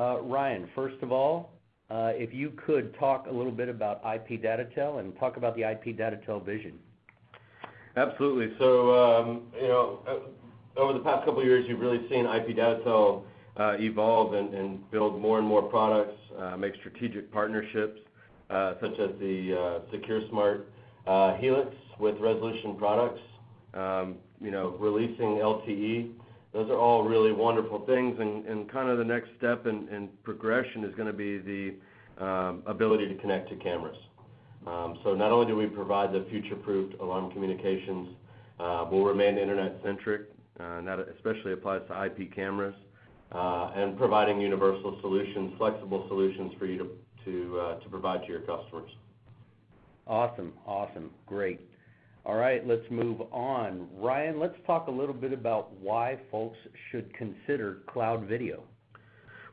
Uh, Ryan, first of all, uh, if you could talk a little bit about IP Datatel and talk about the IP Datatel vision. Absolutely. So, um, you know, uh, over the past couple of years, you've really seen IP Datatel evolve and build more and more products, make strategic partnerships, such as the SecureSmart Helix with Resolution Products, um, you know, releasing LTE. Those are all really wonderful things. And kind of the next step in progression is gonna be the um, ability to connect to cameras. Um so not only do we provide the future-proofed alarm communications, uh, we'll remain internet-centric, uh, and that especially applies to IP cameras, uh, and providing universal solutions, flexible solutions for you to provide to your customers. Awesome, awesome. Great. All right, let's move on. Ryan, let's talk a little bit about why folks should consider cloud video.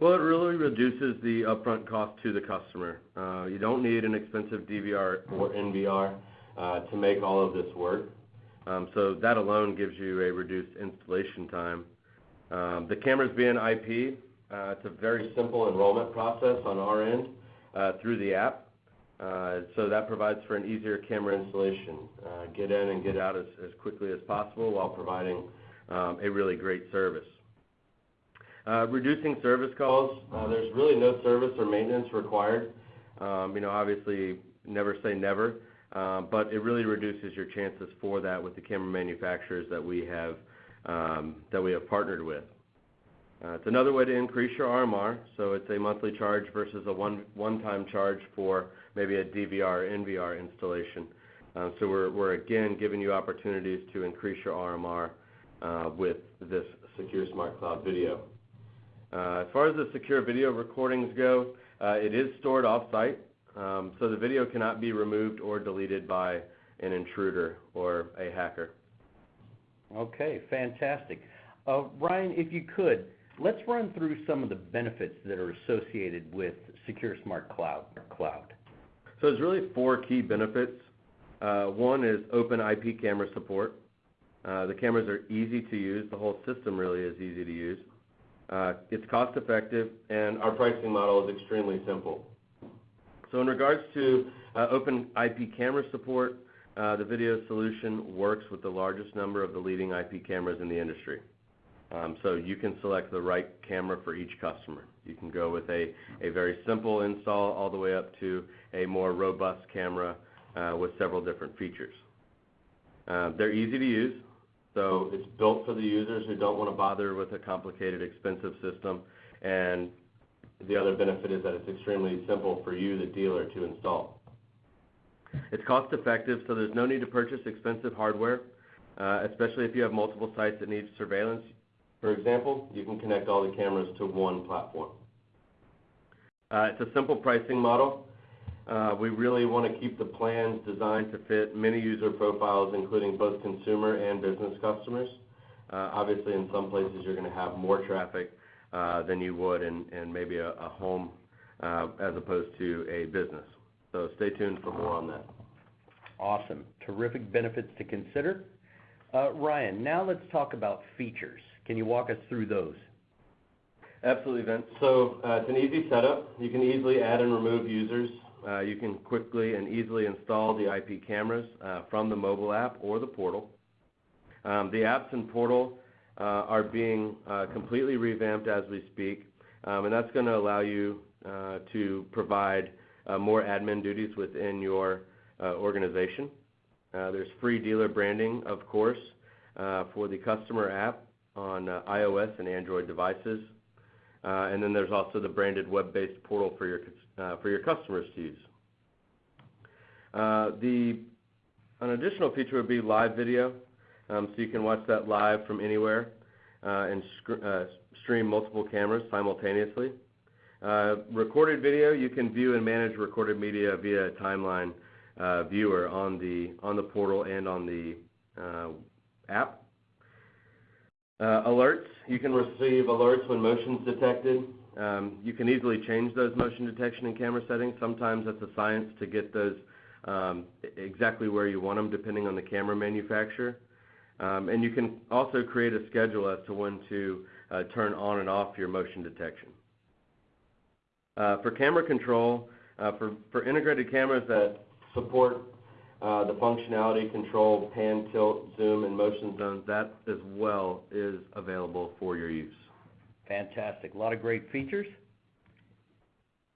Well, it really reduces the upfront cost to the customer. Uh, you don't need an expensive DVR or NVR uh, to make all of this work. Um, so that alone gives you a reduced installation time. Um, the cameras being IP, uh, it's a very simple enrollment process on our end through the app. Uh, that provides for an easier camera installation. Uh, get in and get out as quickly as possible while providing um, a really great service. Uh, reducing service calls, there's really no service or maintenance required. Um, you know, obviously, never say never, but it really reduces your chances for that with the camera manufacturers that we have um that we have partnered with. Uh, it's another way to increase your RMR, so it's a monthly charge versus a one, one-time charge for maybe a DVR, NVR installation. Uh, so we're we're again giving you opportunities to increase your RMR uh, with this secure smart Cloud Video. Uh, as far as the secure video recordings go, it is stored off-site, um, so the video cannot be removed or deleted by an intruder or a hacker. Okay, fantastic. Ryan, if you could, let's run through some of the benefits that are associated with SecureSmart Cloud. Cloud. So there's really four key benefits. Uh, one is open IP camera support. Uh, the cameras are easy to use. The whole system really is easy to use. Uh, it's cost-effective, and our pricing model is extremely simple. So in regards to open IP camera support, the video solution works with the largest number of the leading IP cameras in the industry. Um, you can select the right camera for each customer. You can go with a a very simple install all the way up to a more robust camera uh, with several different features. Uh, they're easy to use, so it's built for the users who don't wanna bother with a complicated, expensive system. And the other benefit is that it's extremely simple for you, the dealer, to install. It's cost-effective, so there's no need to purchase expensive hardware, uh, especially if you have multiple sites that need surveillance. For example, you can connect all the cameras to one platform. Uh, it's a simple pricing model. Uh, we really wanna keep the plans designed to fit many user profiles, including both consumer and business customers. Uh, obviously, in some places, you're gonna have more traffic than you would in maybe a home as opposed to a business. So stay tuned for more on that. Awesome. Terrific benefits to consider. Ryan, now let's talk about features. Can you walk us through those? Absolutely, Vince. So uh, it's an easy setup. You can easily add and remove users. Uh, you can quickly and easily install the IP cameras uh, from the mobile app or the portal. Um, the apps and portal are being completely revamped as we speak, um, and that's gonna allow you to provide more admin duties within your organization. There's free dealer branding, of course, for the customer app on uh, iOS and Android devices. Uh, and then there's also the branded web-based portal for your uh, for your customers to use. The an additional feature would be live video, um, so you can watch that live from anywhere, and stream multiple cameras simultaneously. Recorded video, you can view and manage recorded media via a timeline viewer on the on the portal and on the app. Alerts, you can receive alerts when motion's detected. You can easily change those motion detection and camera settings. Sometimes that's a science to get those exactly where you want them, depending on the camera manufacturer. And you can also create a schedule as to when to turn on and off your motion detection. Uh, for camera control, uh, for, for integrated cameras that support uh, the functionality, control, pan, tilt, zoom, and motion zones, that as well is available for your use. Fantastic. A lot of great features.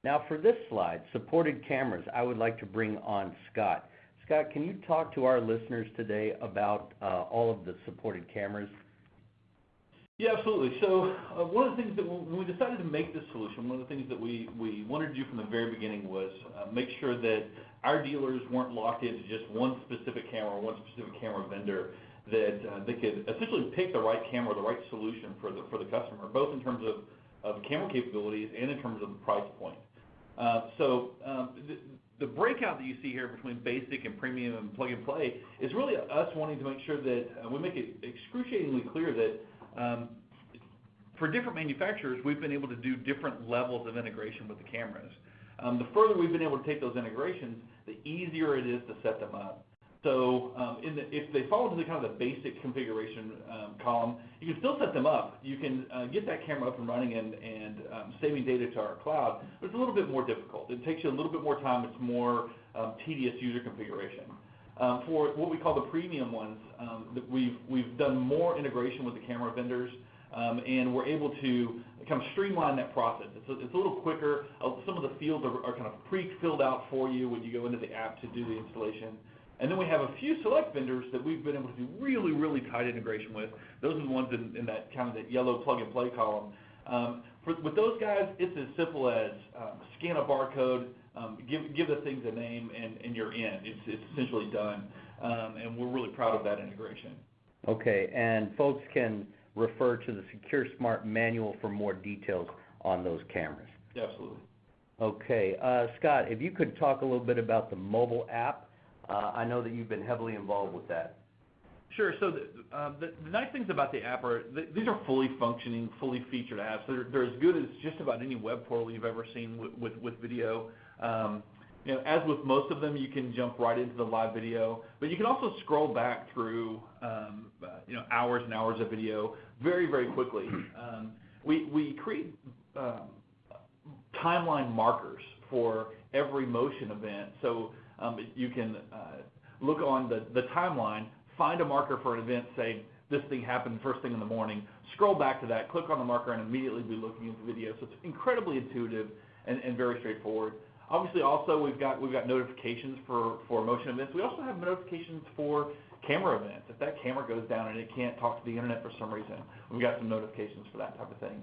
Now for this slide, supported cameras, I would like to bring on Scott. Scott, can you talk to our listeners today about uh, all of the supported cameras? Yeah, absolutely. So uh, one of the things that when we decided to make this solution, one of the things that we, we wanted to do from the very beginning was uh, make sure that our dealers weren't locked into just one specific camera one specific camera vendor, that uh, they could essentially pick the right camera, the right solution for the, for the customer, both in terms of, of camera capabilities and in terms of the price point. Uh, so um, the, breakout that you see here between basic and premium and plug and play is really us wanting to make sure that uh, we make it excruciatingly clear that for different manufacturers, we've been able to do different levels of integration with the cameras. Um, the further we've been able to take those integrations, the easier it is to set them up. So um, if they fall into the kind of the basic configuration um, column, you can still set them up. You can uh, get that camera up and running and, um, saving data to our cloud, but it's a little bit more difficult. It takes you a little bit more time. It's more um, tedious user configuration. Um, for what we call the premium ones, um, we've, we've done more integration with the camera vendors, um, and we're able to kind of streamline that process. It's a, it's a little quicker. Uh, some of the fields are, kind of pre-filled out for you when you go into the app to do the installation. And then we have a few select vendors that we've been able to do really, really tight integration with. Those are the ones in, that kind of that yellow plug-and-play column. Um, with those guys, it's as simple as scan a barcode, give, give the things a name, and, and you're in. It's, it's essentially done. Um, and we're really proud of that integration. Okay, and folks can refer to the Secure Smart manual for more details on those cameras. Absolutely. Okay, uh, Scott, if you could talk a little bit about the mobile app. Uh, I know that you've been heavily involved with that. Sure. So the, uh, the, the nice things about the app are th- these are fully functioning, fully featured apps. They're, they're as good as just about any web portal you've ever seen with, with, with video. Um, you know, as with most of them, you can jump right into the live video, but you can also scroll back through, um, uh, you know, hours and hours of video very, very quickly. Um, we, we create um, timeline markers for every motion event, so um, you can uh, look on the, the timeline, find a marker for an event, say this thing happened first thing in the morning, scroll back to that, click on the marker, and immediately be looking at the video. So it's incredibly intuitive and, and very straightforward. Obviously, also we've got we've got notifications for for motion events. We also have notifications for camera events. If that camera goes down and it can't talk to the internet for some reason, we've got some notifications for that type of thing.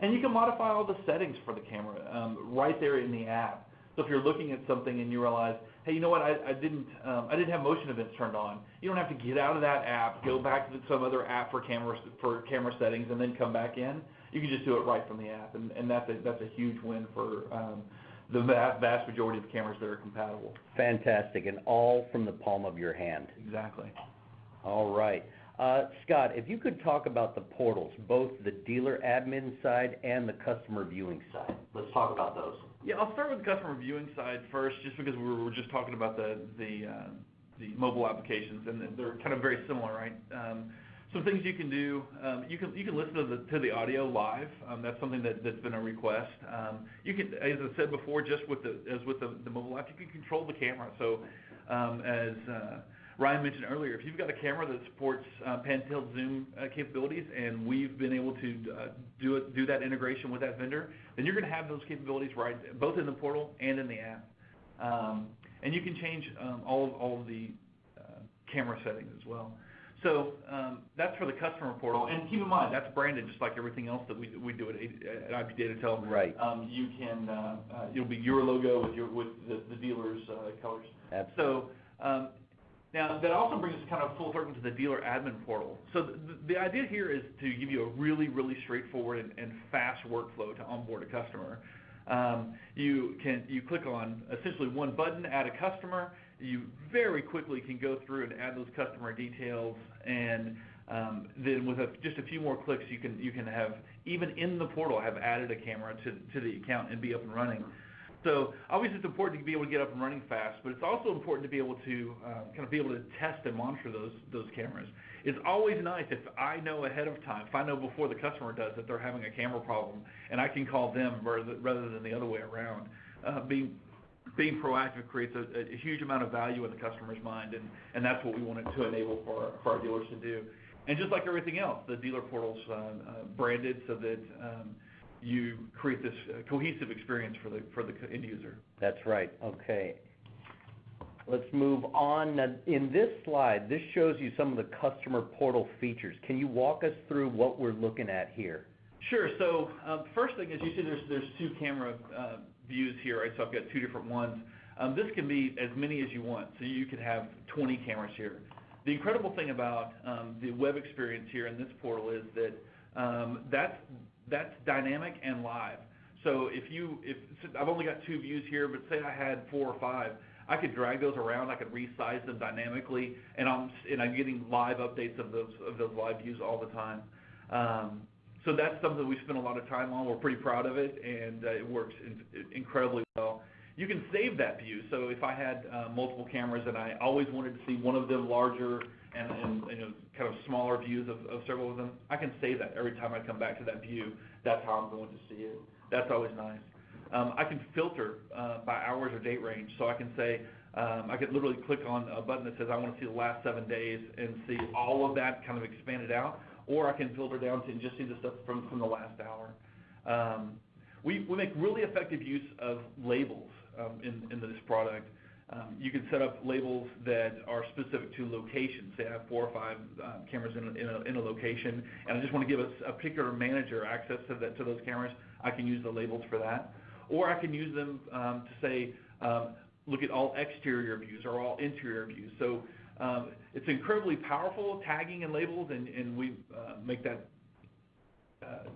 And you can modify all the settings for the camera um, right there in the app. So if you're looking at something and you realize, hey, you know what, I, I didn't um, I didn't have motion events turned on. You don't have to get out of that app, go back to some other app for camera for camera settings, and then come back in. You can just do it right from the app, and, and that's a that's a huge win for um, the vast, vast majority of cameras that are compatible. Fantastic, and all from the palm of your hand. Exactly. All right. Uh, Scott, if you could talk about the portals, both the dealer admin side and the customer viewing side. Let's talk about those. Yeah, I'll start with the customer viewing side first, just because we were just talking about the the uh, the mobile applications, and they're kind of very similar, right? Some things you can do, um, you can you can listen to the to the audio live. Um, that's something that that's been a request. Um, you can, as I said before, just with the as with the, the mobile app, you can control the camera. So, um, as uh, Ryan mentioned earlier, if you've got a camera that supports uh, pan tilt zoom uh, capabilities, and we've been able to uh, do it, do that integration with that vendor, then you're going to have those capabilities right both in the portal and in the app. Um, and you can change um, all of, all of the uh, camera settings as well. So um, that's for the customer portal. And keep in mind, that's branded just like everything else that we, we do at, at IP Datatel. Right. Um, you can, uh, uh, it'll be your logo with your with the, the dealer's uh, colors. Absolutely. So um, now that also brings us kind of full circle to the dealer admin portal. So the, idea here is to give you a really, really straightforward and fast workflow to onboard a customer. Um, you can you click on essentially one button, add a customer. You very quickly can go through and add those customer details, and um, then with a, just a few more clicks, you can you can have even in the portal have added a camera to to the account and be up and running. So obviously it's important to be able to get up and running fast, but it's also important to be able to uh, kind of be able to test and monitor those those cameras. It's always nice if I know ahead of time, if I know before the customer does that they're having a camera problem, and I can call them rather, than the other way around. Uh, being being proactive creates a, a huge amount of value in the customer's mind, and, and that's what we wanted to enable for our, for our dealers to do. And just like everything else, the dealer portal's uh, uh, branded so that um, you create this uh, cohesive experience for the for the end user. That's right, okay. Let's move on. In this slide, this shows you some of the customer portal features. Can you walk us through what we're looking at here? Sure. So um, first thing is you see there's there's two camera uh, views here, right? So I've got two different ones. Um, this can be as many as you want, so you could have 20 cameras here. The incredible thing about um, the web experience here in this portal is that that's that's dynamic and live. So if you if I've only got two views here, but say I had four or five, I could drag those around. I could resize them dynamically, and I'm and I'm getting live updates of those of those live views all the time. Um, so that's something we spend a lot of time on. We're pretty proud of it, and uh, it works in, incredibly well. You can save that view. So if I had uh, multiple cameras and I always wanted to see one of them larger and, and you know kind of smaller views of, of several of them, I can save that every time I come back to that view. That's how I'm going to see it. That's always nice. Um, I can filter uh, by hours or date range, so I can say um, I could literally click on a button that says I want to see the last seven days and see all of that kind of expanded out, or I can filter down to just see the stuff from, from the last hour. Um, we, we make really effective use of labels in, in this product. You can set up labels that are specific to locations. Say I have four or five um, cameras in a, location, and I just want to give a, particular manager access to, that, to those cameras. I can use the labels for that. Or I can use them um, to say, um, look at all exterior views or all interior views. So um, it's incredibly powerful tagging and labels, and, and we uh, make that uh,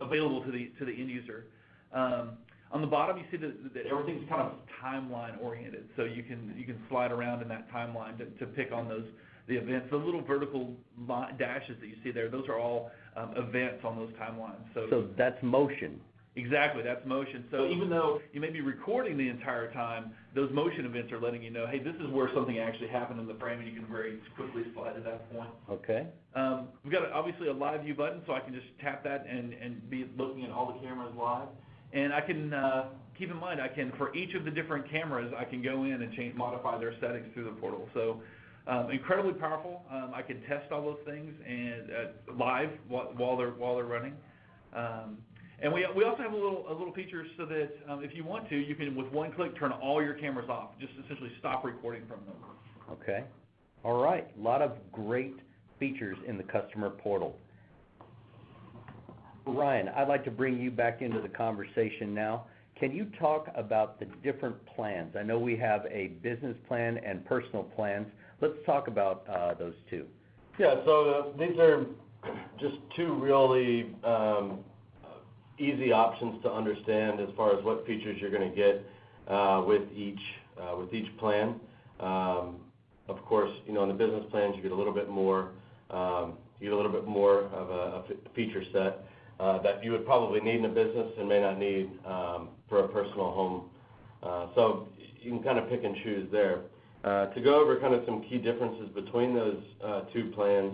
available to the to the end user. Um, on the bottom, you see that, that everything's kind of timeline oriented, so you can you can slide around in that timeline to, to pick on those the events. The little vertical dashes that you see there, those are all um, events on those timelines. So, So that's motion. Exactly, that's motion. So even though you may be recording the entire time, those motion events are letting you know, hey, this is where something actually happened in the frame, and you can very quickly slide to that point. Okay, Um, we've got a, obviously a live view button, so I can just tap that and, and be looking at all the cameras live. And I can uh, keep in mind, I can for each of the different cameras, I can go in and change, modify their settings through the portal. So um, incredibly powerful. Um, I can test all those things and uh, live while, while they're while they're running. Um, and we, we also have a little, a little feature so that um, if you want to, you can, with one click, turn all your cameras off. Just essentially stop recording from them. okay. All right, a lot of great features in the customer portal. Ryan, I'd like to bring you back into the conversation now. Can you talk about the different plans? I know we have a business plan and personal plans. Let's talk about uh, those two. Yeah, so uh, these are just two really um, easy options to understand as far as what features you're going to get uh, with each uh, with each plan. Um, of course, you know in the business plans you get a little bit more um, you get a little bit more of a, feature set uh, that you would probably need in a business and may not need um, for a personal home. So you can kind of pick and choose there. To go over kind of some key differences between those two plans,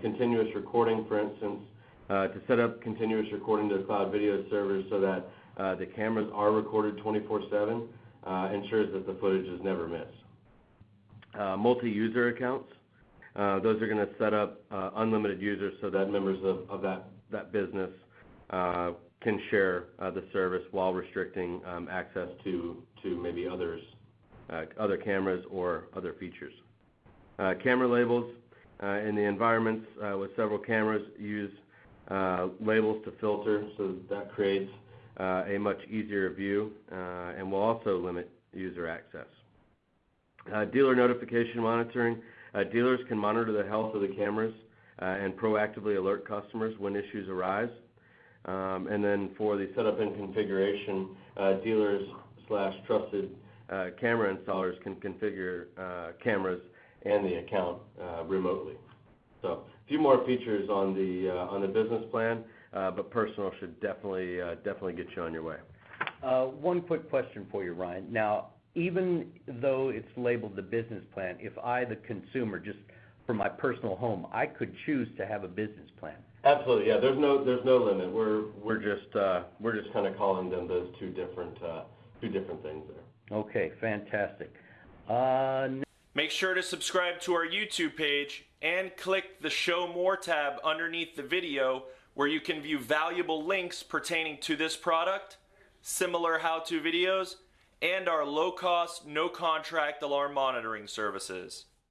continuous recording, for instance, to set up continuous recording to the cloud video servers so that uh, the cameras are recorded 24/7 uh, ensures that the footage is never missed. Uh, multi-user accounts, uh, those are going to set up uh, unlimited users so that members of, that, business can share the service while restricting um, access to, maybe others, other cameras or other features. camera labels in the environments with several cameras use uh, Uh, labels to filter, so that creates uh, a much easier view uh, and will also limit user access. Uh, dealer notification monitoring. Uh, dealers can monitor the health of the cameras and proactively alert customers when issues arise. Um, and then for the setup and configuration, dealers/trusted camera installers can configure cameras and the account remotely. So a few more features on the uh, on the business plan, uh, but personal should definitely uh, definitely get you on your way. Uh, one quick question for you, Ryan. Now, even though it's labeled the business plan, if I, the consumer, just for my personal home, I could choose to have a business plan. Absolutely, yeah, there's no, there's no limit. We're, we're just, uh, we're just kinda calling them those two different, uh, two different things there. Okay, fantastic. Uh, Make sure to subscribe to our YouTube page and click the Show More tab underneath the video where you can view valuable links pertaining to this product, similar how to videos, and our low cost, no contract alarm monitoring services.